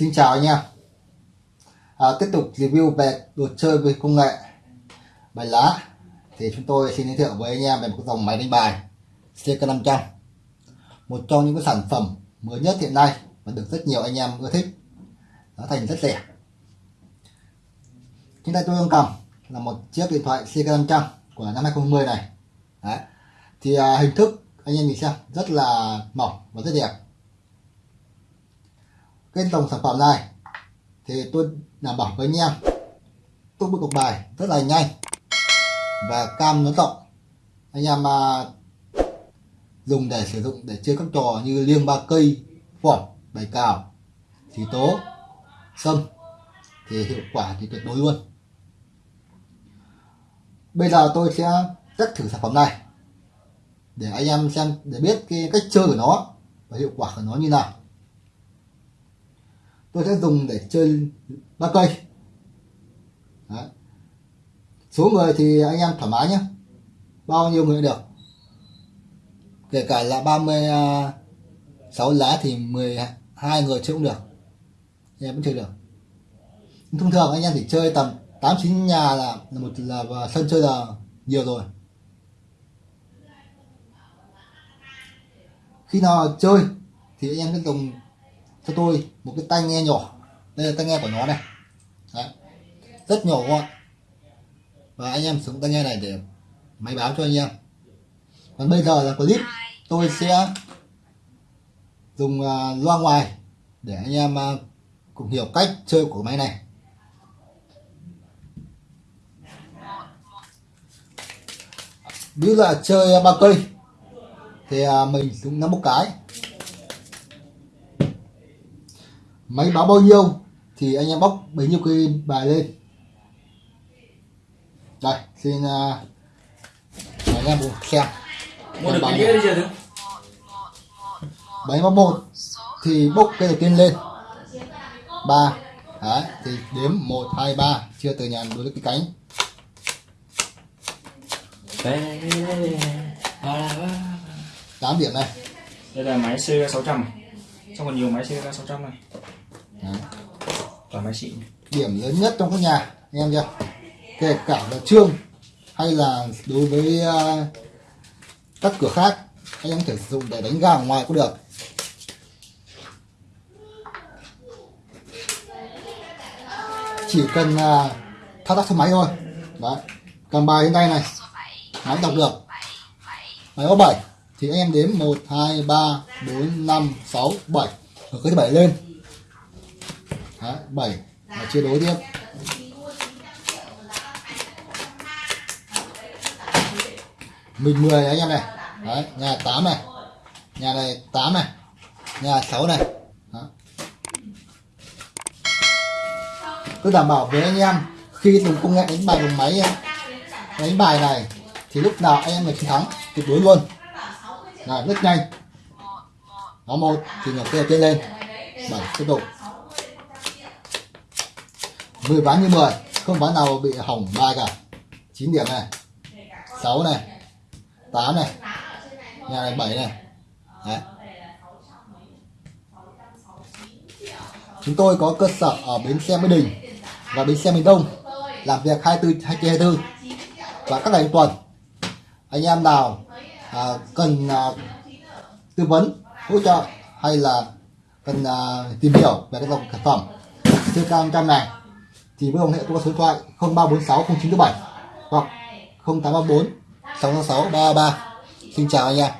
Xin chào anh em. À, Tiếp tục review về đồ chơi về công nghệ bài lá. Thì chúng tôi xin giới thiệu với anh em về một dòng máy đánh bài CK500 một trong những cái sản phẩm mới nhất hiện nay và được rất nhiều anh em ưa thích. Giá thành rất rẻ. Trên tay tôi đang cầm là một chiếc điện thoại CK500 của năm 2020 này. Đấy. thì à, hình thức anh em nhìn xem rất là mỏng và rất đẹp cái dòng sản phẩm này, thì tôi đảm bảo với anh em, tôi bước cục bài rất là nhanh và cam nó rộng. Anh em mà dùng để sử dụng để chơi các trò như liêng ba cây phỏng bài cào, thì tố, sâm, thì hiệu quả thì tuyệt đối luôn. Bây giờ tôi sẽ test thử sản phẩm này, để anh em xem để biết cái cách chơi của nó và hiệu quả của nó như nào tôi sẽ dùng để chơi ba cây. Đấy. số người thì anh em thoải mái nhé bao nhiêu người được. Kể cả là 36 à, lá thì 12 người chơi cũng được. Anh em vẫn chơi được. Thông thường anh em chỉ chơi tầm 8 9 nhà là, là một là sân chơi là nhiều rồi. Khi nào chơi thì anh em sẽ dùng cho tôi một cái tai nghe nhỏ. Đây là tai nghe của nó này. Đấy. rất nhỏ gọn. Và anh em sử dụng tai nghe này để máy báo cho anh em. Còn bây giờ là clip. Tôi sẽ dùng uh, loa ngoài để anh em uh, cùng hiểu cách chơi của máy này. Ví dụ là chơi ba cây thì uh, mình dùng năm một cái máy báo bao nhiêu? Thì anh em bóc bấy nhiêu cây bài lên. Đây xin uh, anh em cùng xem. Mua được cái đi chưa thứ bảy một thì bốc cây đầu tiên lên. Ba. Đấy thì đếm một hai ba. Chưa từ nhà đối với cái cánh. Tám điểm này. Đây là máy CK 600 trong còn nhiều máy CK 600 này toàn máy xịn điểm lớn nhất trong các nhà anh em chưa kể cả là trương hay là đối với uh, các cửa khác anh em có thể sử dụng để đánh gà ở ngoài cũng được. Chỉ cần uh, thao tác số máy thôi. Đấy cầm bài trên tay này. Máy đọc được. Máy có 7 thì anh em đếm 1 2 3 4 5 6 7 ở cái thứ bảy lên. Đấy, 7 và chia đối tiếp. Mình 10 anh em này. Đấy, nhà 8 này. Nhà này 8 này. Nhà 6 này. Đó. tôi đảm bảo với anh em khi dùng công nghệ đánh bài bằng máy đánh bài này thì lúc nào anh em là chiến thắng tuyệt đối luôn. Là rất nhanh. Nó một thì nhỏ kia trên lên. Bảy tiếp tục. 10 ván như 10 không ván nào bị hỏng bài cả. 9 điểm này 6 này 8 này nhà này 7 này. Đấy. chúng tôi có cơ sở ở bến xe Mỹ Đình và bến xe miền Đông làm việc 24 24 và các ngày tuần. Anh em nào à, cần à, tư vấn hỗ trợ hay là cần à, tìm hiểu về cái dòng sản phẩm CK100 này thì với ông hệ tôi có số điện thoại 0346 0947 hoặc 0834 666 333 xin chào anh em.